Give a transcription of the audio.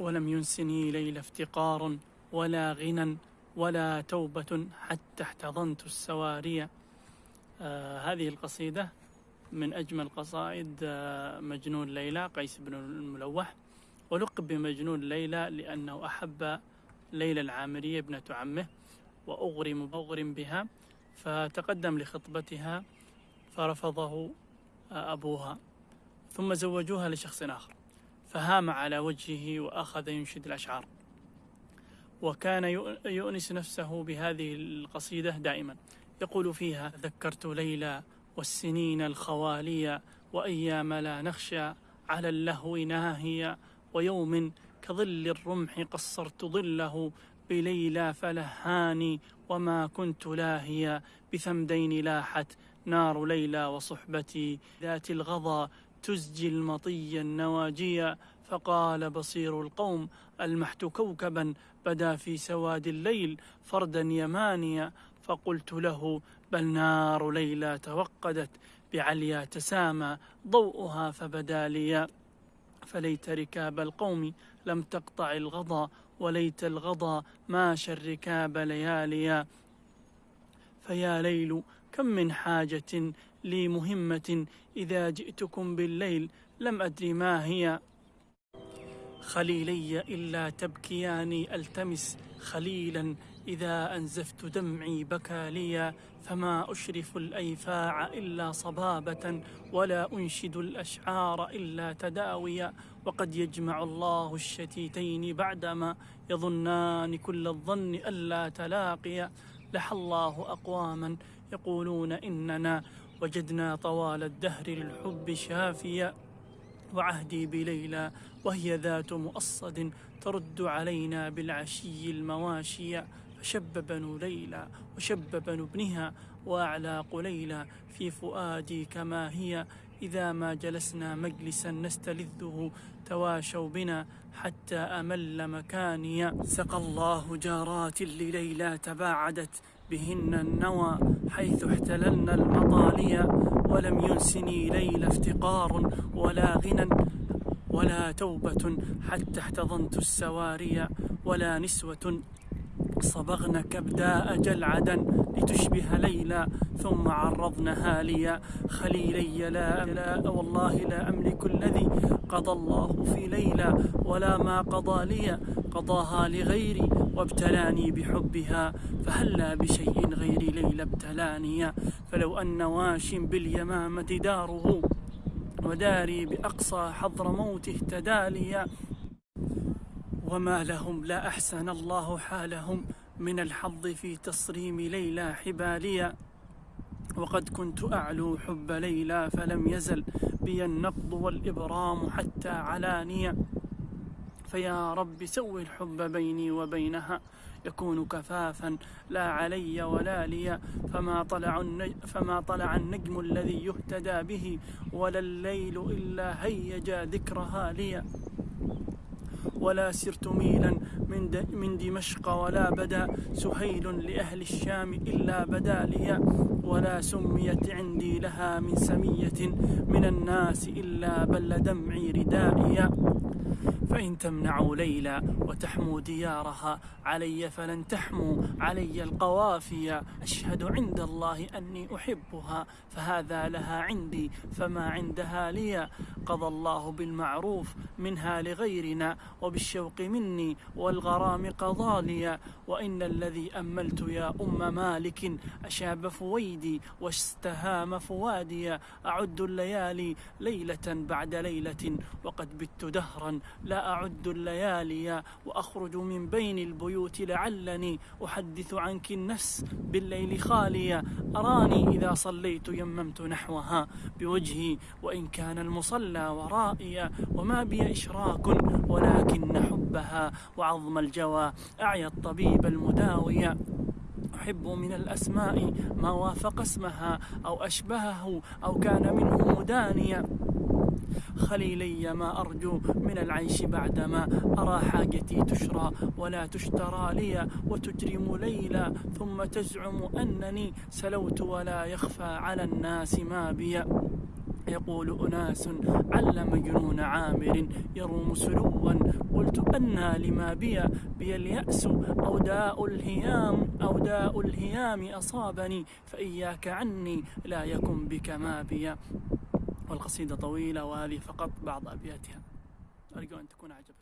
ولم ينسني ليل افتقار ولا غنى ولا توبة حتى احتضنت السواري. آه هذه القصيدة من أجمل قصائد آه مجنون ليلى قيس بن الملوح. ولقب بمجنون ليلى لأنه أحب ليلى العامرية ابنة عمه وأغرم أغرم بها فتقدم لخطبتها فرفضه آه أبوها ثم زوجوها لشخص آخر. فهام على وجهه وأخذ ينشد الأشعار. وكان يؤنس نفسه بهذه القصيدة دائما. يقول فيها ذكرت ليلى والسنين الخوالية وأيام لا نخشى على اللهو ناهية ويوم كظل الرمح قصرت ظله بليلى فلهاني وما كنت لاهيا بثمدين لاحت نار ليلى وصحبتي ذات الغضا تزجي المطي النواجيا فقال بصير القوم ألمحت كوكبا بدا في سواد الليل فردا يمانيا فقلت له بل نار ليلى توقدت بعليا تسامى ضوءها فبدا لي. فليت ركاب القوم لم تقطع الغضا وليت الغضا ماشى الركاب لياليا فيا ليل كم من حاجة لي مهمة إذا جئتكم بالليل؟ لم أدري ما هي. خليلي إلا تبكياني ألتمس خليلا إذا أنزفت دمعي بكى لي فما أشرف الأيفاع إلا صبابة ولا أنشد الأشعار إلا تداويا. وقد يجمع الله الشتيتين بعدما يظنان كل الظن ألا تلاقيا. لح الله أقواما يقولون إننا وجدنا طوال الدهر للحب شافيا وعهدي بليلى وهي ذات مؤصد ترد علينا بالعشي المواشي. فشب بنو ليلى وشب بنو ابنها وأعلاق ليلى في فؤادي كما هي. إذا ما جلسنا مجلسا نستلذه تواشوا بنا حتى أمل مكاني. سقى الله جارات لليلى تباعدت بهن النوى حيث احتللن المطاليا ولم ينسني ليل افتقار ولا غنى ولا توبة حتى احتضنت السواري ولا نسوة صبغن كبداء جلعدا لتشبه ليلى ثم عرضنها لي خليلي. لا, لا والله لا أملك الذي قضى الله في ليلى ولا ما قضى لي قضاها لغيري وابتلاني بحبها. فهلا بشيء غير ليلى ابتلاني. فلو أن واش باليمامة داره وداري بأقصى حضر موت اهتدى لي وما لهم لا أحسن الله حالهم. من الحظ في تصريم ليلى حباليا وقد كنت أعلو حب ليلى فلم يزل بي النقض والإبرام حتى علانيا فيا رب سوي الحب بيني وبينها يكون كفافا لا علي ولا لي فما طلع فما طلع النجم الذي يهتدى به ولا الليل إلا هيجا ذكرها لي ولا سرت ميلا من, من دمشق ولا بدا سهيل لأهل الشام إلا بدا لي ولا سميت عندي لها من سمية من الناس إلا بل دمعي ردائي فإن تمنعوا ليلى وتحموا ديارها علي فلن تحموا علي القوافي. أشهد عند الله أني أحبها فهذا لها عندي فما عندها لي. قضى الله بالمعروف منها لغيرنا وبالشوق مني والغرام قضى وإن الذي أملت يا أم مالك أشاب فويدي واستهام فوادي أعد الليالي ليلة بعد ليلة وقد بت دهرا لا أعد الليالي وأخرج من بين البيوت لعلني أحدث عنك النفس بالليل خاليا أراني إذا صليت يممت نحوها بوجهي وإن كان المصلى ورائي وما بي إشراك ولكن حبها وعظم الجوى. أعيا الطبيب المداوي. أحب من الأسماء ما وافق اسمها أو أشبهه أو كان منه مدانيا خليلي ما أرجو من العيش بعدما أرى حاجتي تشرى ولا تشترى لي وتجرم ليلى ثم تزعم أنني سلوت ولا يخفى على الناس ما بي. يقول أناس علم جنون عامر يروم سلوا قلت أنى لما بي؟ بي اليأس أو داء الهيام أو داء الهيام أصابني فإياك عني لا يكن بك ما بي. والقصيدة طويلة وهذه فقط بعض أبياتها. أرجو أن تكون عجبتكم